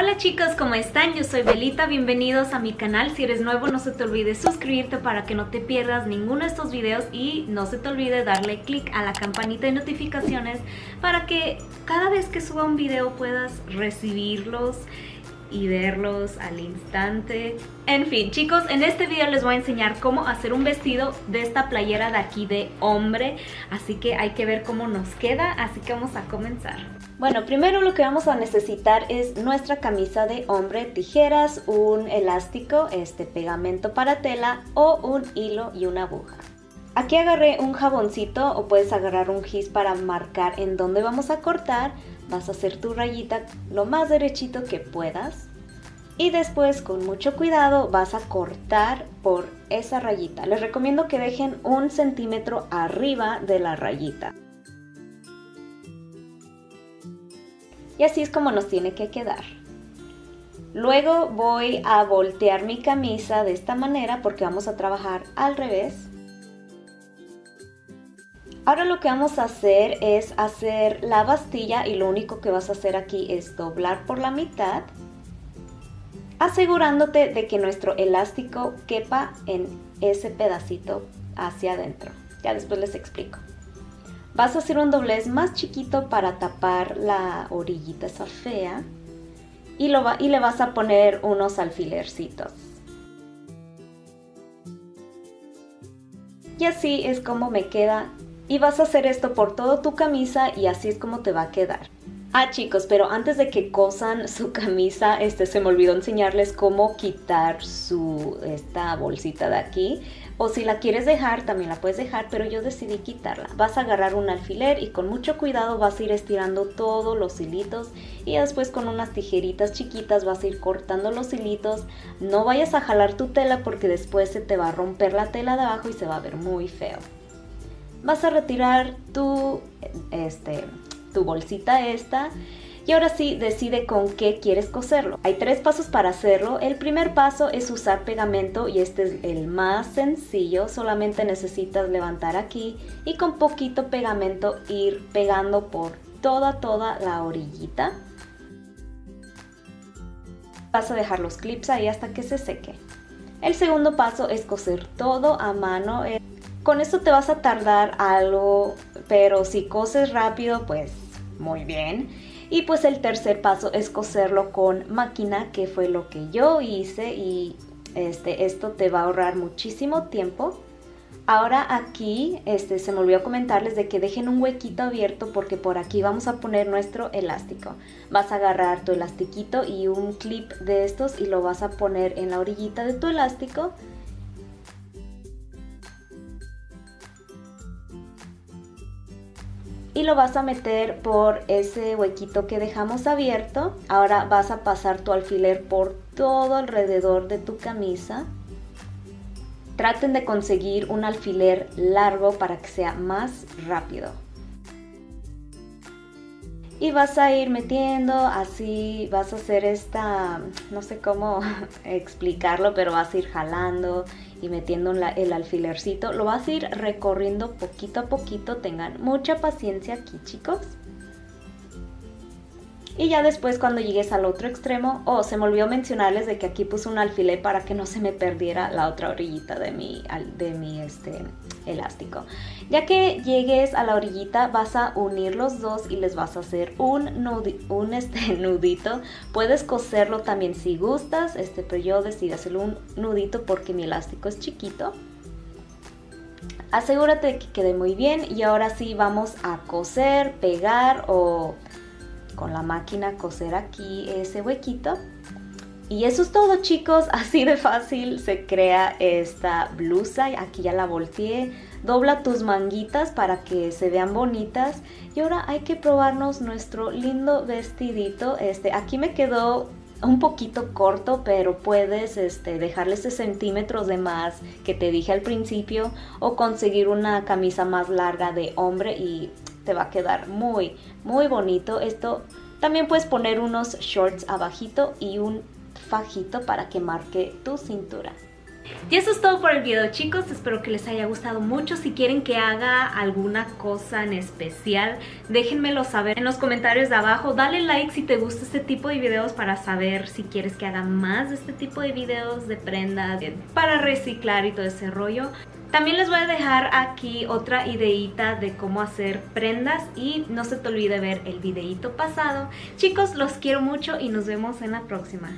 Hola chicos, ¿cómo están? Yo soy Belita, bienvenidos a mi canal. Si eres nuevo no se te olvide suscribirte para que no te pierdas ninguno de estos videos y no se te olvide darle click a la campanita de notificaciones para que cada vez que suba un video puedas recibirlos y verlos al instante. En fin, chicos, en este video les voy a enseñar cómo hacer un vestido de esta playera de aquí de hombre. Así que hay que ver cómo nos queda, así que vamos a comenzar. Bueno, primero lo que vamos a necesitar es nuestra camisa de hombre, tijeras, un elástico, este pegamento para tela o un hilo y una aguja. Aquí agarré un jaboncito o puedes agarrar un gis para marcar en dónde vamos a cortar. Vas a hacer tu rayita lo más derechito que puedas. Y después con mucho cuidado vas a cortar por esa rayita. Les recomiendo que dejen un centímetro arriba de la rayita. Y así es como nos tiene que quedar. Luego voy a voltear mi camisa de esta manera porque vamos a trabajar al revés. Ahora lo que vamos a hacer es hacer la bastilla y lo único que vas a hacer aquí es doblar por la mitad asegurándote de que nuestro elástico quepa en ese pedacito hacia adentro. Ya después les explico. Vas a hacer un doblez más chiquito para tapar la orillita esa fea y, y le vas a poner unos alfilercitos. Y así es como me queda y vas a hacer esto por toda tu camisa y así es como te va a quedar. Ah chicos, pero antes de que cosan su camisa, este se me olvidó enseñarles cómo quitar su esta bolsita de aquí. O si la quieres dejar, también la puedes dejar, pero yo decidí quitarla. Vas a agarrar un alfiler y con mucho cuidado vas a ir estirando todos los hilitos y después con unas tijeritas chiquitas vas a ir cortando los hilitos. No vayas a jalar tu tela porque después se te va a romper la tela de abajo y se va a ver muy feo vas a retirar tu, este, tu bolsita esta y ahora sí decide con qué quieres coserlo. Hay tres pasos para hacerlo. El primer paso es usar pegamento y este es el más sencillo. Solamente necesitas levantar aquí y con poquito pegamento ir pegando por toda toda la orillita. Vas a dejar los clips ahí hasta que se seque. El segundo paso es coser todo a mano. Con esto te vas a tardar algo, pero si coses rápido, pues muy bien. Y pues el tercer paso es coserlo con máquina, que fue lo que yo hice y este, esto te va a ahorrar muchísimo tiempo. Ahora aquí este, se me olvidó comentarles de que dejen un huequito abierto porque por aquí vamos a poner nuestro elástico. Vas a agarrar tu elastiquito y un clip de estos y lo vas a poner en la orillita de tu elástico y lo vas a meter por ese huequito que dejamos abierto. Ahora vas a pasar tu alfiler por todo alrededor de tu camisa. Traten de conseguir un alfiler largo para que sea más rápido y vas a ir metiendo, así vas a hacer esta, no sé cómo explicarlo, pero vas a ir jalando y metiendo el alfilercito. Lo vas a ir recorriendo poquito a poquito, tengan mucha paciencia aquí chicos. Y ya después cuando llegues al otro extremo, oh, se me olvidó mencionarles de que aquí puse un alfiler para que no se me perdiera la otra orillita de mi, de mi este, elástico. Ya que llegues a la orillita vas a unir los dos y les vas a hacer un, un este, nudito. Puedes coserlo también si gustas, este, pero yo decidí hacerlo un nudito porque mi elástico es chiquito. Asegúrate de que quede muy bien y ahora sí vamos a coser, pegar o con la máquina coser aquí ese huequito. Y eso es todo chicos, así de fácil se crea esta blusa, aquí ya la volteé, dobla tus manguitas para que se vean bonitas. Y ahora hay que probarnos nuestro lindo vestidito, este, aquí me quedó un poquito corto, pero puedes este, dejarle ese centímetros de más que te dije al principio o conseguir una camisa más larga de hombre y te va a quedar muy, muy bonito. Esto también puedes poner unos shorts abajito y un fajito para que marque tu cintura. Y eso es todo por el video chicos, espero que les haya gustado mucho. Si quieren que haga alguna cosa en especial, déjenmelo saber en los comentarios de abajo. Dale like si te gusta este tipo de videos para saber si quieres que haga más de este tipo de videos de prendas, para reciclar y todo ese rollo. También les voy a dejar aquí otra ideita de cómo hacer prendas y no se te olvide ver el videito pasado. Chicos, los quiero mucho y nos vemos en la próxima.